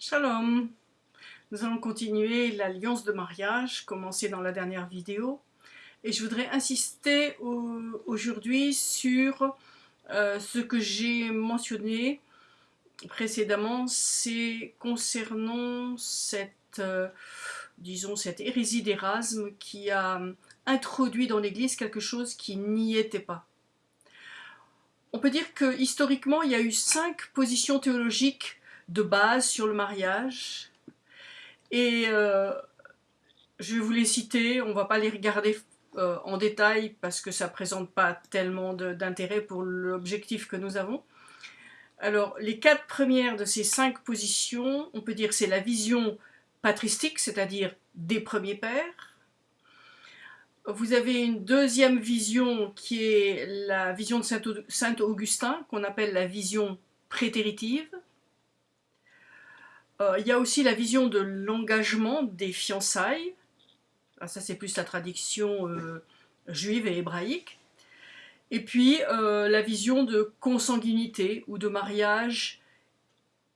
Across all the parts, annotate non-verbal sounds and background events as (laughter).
Shalom Nous allons continuer l'alliance de mariage commencée dans la dernière vidéo et je voudrais insister aujourd'hui sur euh, ce que j'ai mentionné précédemment, c'est concernant cette, euh, disons, cette hérésie d'Erasme qui a introduit dans l'Église quelque chose qui n'y était pas. On peut dire que historiquement, il y a eu cinq positions théologiques de base sur le mariage. Et euh, je vais vous les citer, on ne va pas les regarder euh, en détail parce que ça ne présente pas tellement d'intérêt pour l'objectif que nous avons. Alors, les quatre premières de ces cinq positions, on peut dire c'est la vision patristique, c'est-à-dire des premiers pères. Vous avez une deuxième vision qui est la vision de Saint Augustin, qu'on appelle la vision prétéritive. Euh, il y a aussi la vision de l'engagement des fiançailles. Ah, ça, c'est plus la traduction euh, juive et hébraïque. Et puis, euh, la vision de consanguinité ou de mariage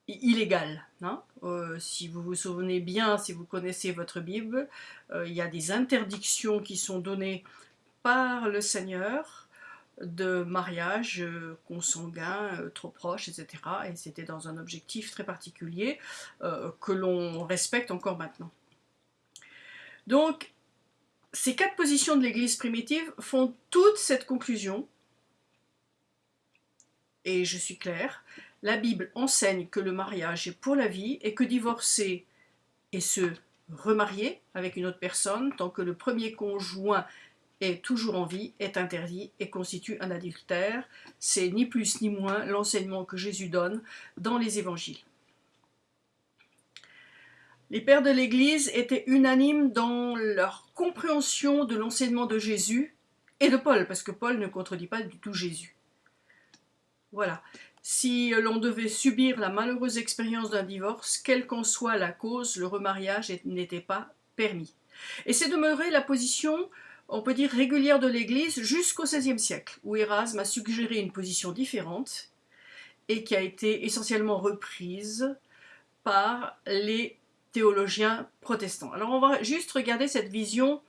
illégal. Hein. si vous vous souvenez bien, si vous connaissez votre Bible, il y a des interdictions qui sont données par le Seigneur de mariage euh, consanguin, euh, trop proche, etc. Et c'était dans un objectif très particulier euh, que l'on respecte encore maintenant. Donc, ces quatre positions de l'Église primitive font toute cette conclusion, et je suis claire, la Bible enseigne que le mariage est pour la vie et que divorcer et se remarier avec une autre personne, tant que le premier conjoint est toujours en vie, est interdit et constitue un adultère. C'est ni plus ni moins l'enseignement que Jésus donne dans les évangiles. Les pères de l'Église étaient unanimes dans leur compréhension de l'enseignement de Jésus et de Paul, parce que Paul ne contredit pas du tout Jésus. Voilà. Si l'on devait subir la malheureuse expérience d'un divorce, quelle qu'en soit la cause, le remariage n'était pas permis. Et c'est demeuré la position on peut dire régulière de l'Église jusqu'au XVIe siècle, où Erasme a suggéré une position différente et qui a été essentiellement reprise par les théologiens protestants. Alors on va juste regarder cette vision,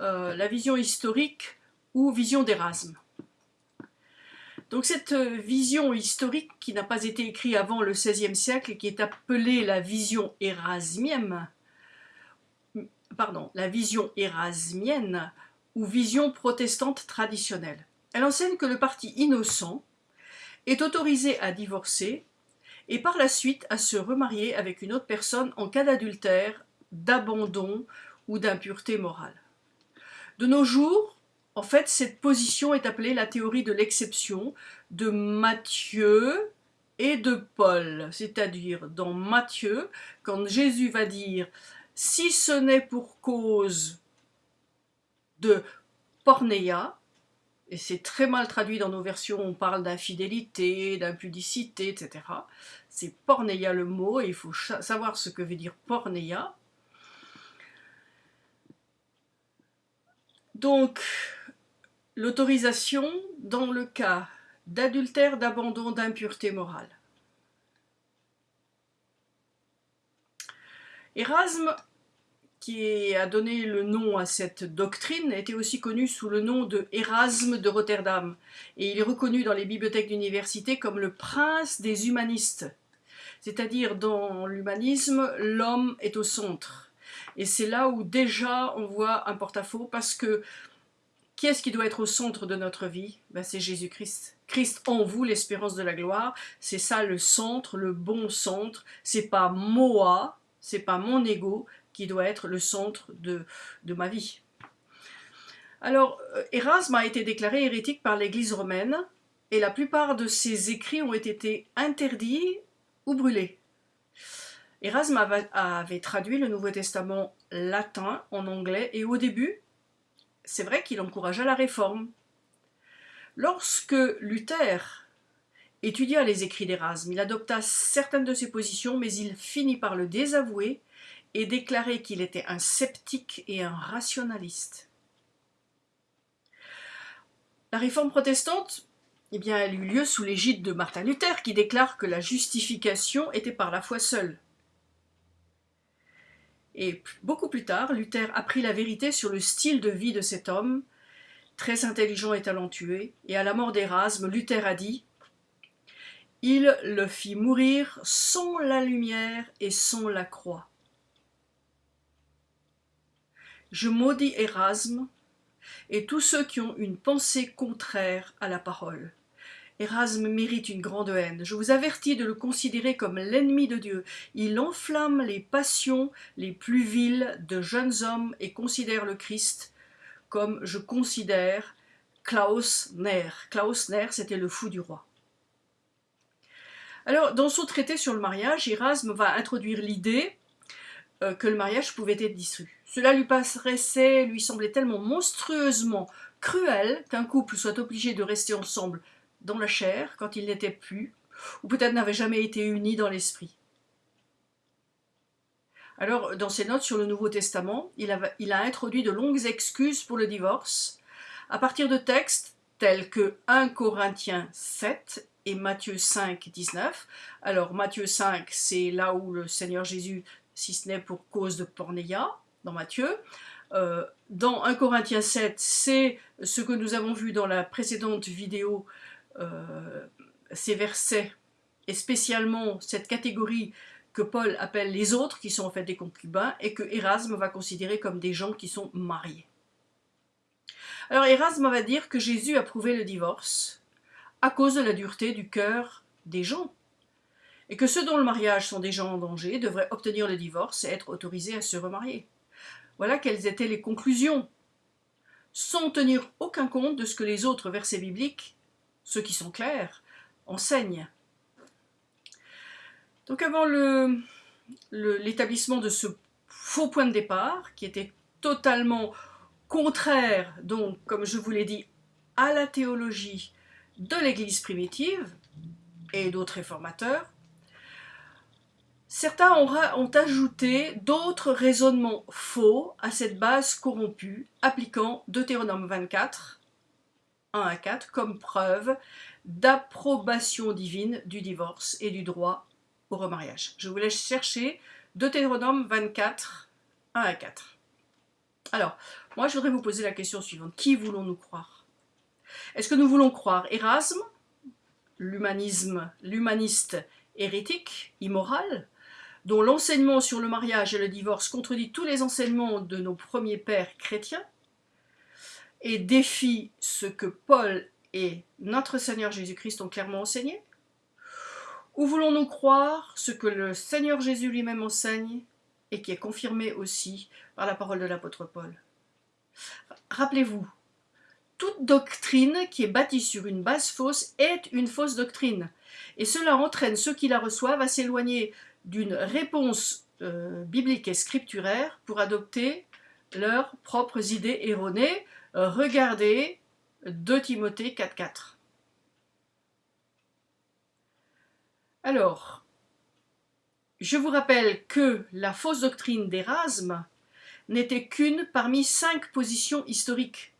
euh, la vision historique ou vision d'Erasme. Donc cette vision historique qui n'a pas été écrite avant le XVIe siècle et qui est appelée la vision érasmienne, pardon, la vision érasmienne, ou vision protestante traditionnelle. Elle enseigne que le parti innocent est autorisé à divorcer et par la suite à se remarier avec une autre personne en cas d'adultère, d'abandon ou d'impureté morale. De nos jours, en fait, cette position est appelée la théorie de l'exception de Matthieu et de Paul, c'est-à-dire dans Matthieu, quand Jésus va dire « si ce n'est pour cause de porneia, et c'est très mal traduit dans nos versions, on parle d'infidélité, d'impudicité, etc. C'est porneia le mot, et il faut savoir ce que veut dire porneia. Donc, l'autorisation dans le cas d'adultère, d'abandon, d'impureté morale. Erasme qui a donné le nom à cette doctrine, était aussi connu sous le nom de Erasme de Rotterdam. Et il est reconnu dans les bibliothèques d'université comme le prince des humanistes. C'est-à-dire, dans l'humanisme, l'homme est au centre. Et c'est là où déjà on voit un porte-à-faux, parce que qui est-ce qui doit être au centre de notre vie? Ben, C'est Jésus-Christ. Christ en vous, l'espérance de la gloire. C'est ça le centre, le bon centre. C'est pas moi, c'est pas mon ego, qui doit être le centre de, ma vie. Alors, euh, Erasme a été déclaré hérétique par l'Église romaine, et la plupart de ses écrits ont été interdits ou brûlés. Erasme avait traduit le Nouveau Testament latin en anglais, et au début, c'est vrai qu'il encouragea la réforme. Lorsque Luther étudia les écrits d'Erasme, il adopta certaines de ses positions, mais il finit par le désavouer et déclaré qu'il était un sceptique et un rationaliste. La réforme protestante, eh bien, elle eut lieu sous l'égide de Martin Luther qui déclare que la justification était par la foi seule. Et beaucoup plus tard, Luther apprit la vérité sur le style de vie de cet homme, très intelligent et talentueux, et à la mort d'Erasme, Luther a dit « Il le fit mourir sans la lumière et sans la croix. » Je maudis Erasme et tous ceux qui ont une pensée contraire à la parole. Erasme mérite une grande haine. Je vous avertis de le considérer comme l'ennemi de Dieu. Il enflamme les passions les plus viles de jeunes hommes et considère le Christ comme je considère Klaus Ner. Klaus c'était le fou du roi. Alors, dans son traité sur le mariage, Erasme va introduire l'idée euh, que le mariage pouvait être dissous. Cela lui paraissait, lui semblait tellement monstrueusement cruel qu'un couple soit obligé de rester ensemble dans la chair quand il n'était plus, ou peut-être n'avait jamais été uni dans l'esprit. Alors, dans ses notes sur le Nouveau Testament, il a, il a, introduit de longues excuses pour le divorce, à partir de textes tels que 1 Corinthiens 7 et Matthieu 5, 19. Alors, Matthieu 5, c'est là où le Seigneur Jésus, si ce n'est pour cause de pornéia, dans Matthieu. Euh, dans 1 Corinthiens 7, c'est ce que nous avons vu dans la précédente vidéo euh, ces versets, et spécialement cette catégorie que Paul appelle les autres, qui sont en fait des concubins, et que Erasme va considérer comme des gens qui sont mariés. Alors Erasme va dire que Jésus a prouvé le divorce à cause de la dureté du cœur des gens, et que ceux dont le mariage sont gens en danger devraient obtenir le divorce et être autorisés à se remarier. Voilà quelles étaient les conclusions, sans tenir aucun compte de ce que les autres versets bibliques ceux qui sont clairs, enseignent. Donc avant l'établissement de ce faux point de départ, qui était totalement contraire, donc, comme je vous l'ai dit, à la théologie de l'Église primitive et d'autres réformateurs, certains ont, ajouté d'autres raisonnements faux à cette base corrompue, appliquant Deutéronome 24, 1 à 4 comme preuve d'approbation divine du divorce et du droit au remariage. Je vous laisse chercher Deutéronome 24, 1 à 4. Alors, moi je voudrais vous poser la question suivante. Qui voulons-nous croire? Est-ce que nous voulons croire Erasme, l'humanisme, l'humaniste hérétique, immoral, dont l'enseignement sur le mariage et le divorce contredit tous les enseignements de nos premiers pères chrétiens et défie ce que Paul et notre Seigneur Jésus-Christ ont clairement enseigné Ou voulons-nous croire ce que le Seigneur Jésus lui-même enseigne et qui est confirmé aussi par la parole de l'apôtre Paul? Rappelez-vous, toute doctrine qui est bâtie sur une base fausse est une fausse doctrine. Et cela entraîne ceux qui la reçoivent à s'éloigner d'une réponse euh, biblique et scripturaire pour adopter leurs propres idées erronées regardez 2 Timothée 4.4. Alors, je vous rappelle que la fausse doctrine d'Erasme n'était qu'une parmi cinq positions historiques.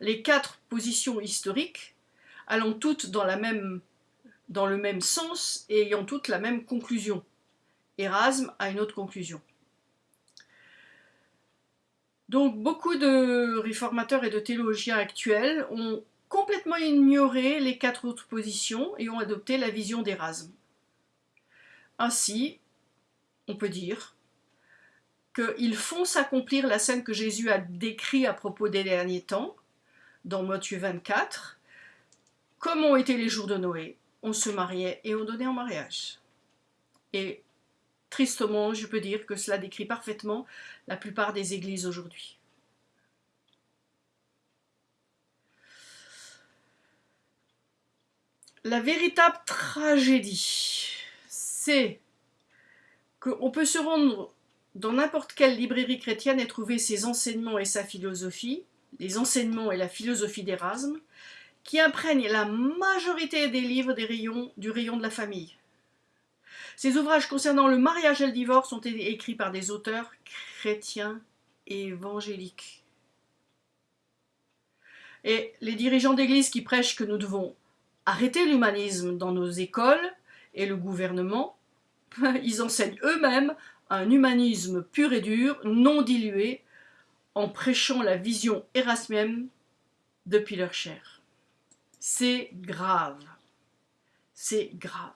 Les quatre positions historiques allant toutes dans, la même, dans le même sens et ayant toutes la même conclusion. Erasme a une autre conclusion. Donc beaucoup de réformateurs et de théologiens actuels ont complètement ignoré les quatre autres positions et ont adopté la vision d'Erasme. Ainsi, on peut dire qu'ils font s'accomplir la scène que Jésus a décrite à propos des derniers temps, dans Matthieu 24, comme ont été les jours de Noé, on se mariait et on donnait en mariage. Et Tristement, je peux dire que cela décrit parfaitement la plupart des églises aujourd'hui. La véritable tragédie, c'est qu'on peut se rendre dans n'importe quelle librairie chrétienne et trouver ses enseignements et sa philosophie, les enseignements et la philosophie d'Erasme, qui imprègnent la majorité des livres des rayons, du rayon de la famille. Ces ouvrages concernant le mariage et le divorce ont été écrits par des auteurs chrétiens et évangéliques. Et les dirigeants d'église qui prêchent que nous devons arrêter l'humanisme dans nos écoles et le gouvernement, (laughs) ils enseignent eux-mêmes un humanisme pur et dur, non dilué, en prêchant la vision érasmienne depuis leur chair. C'est grave. C'est grave.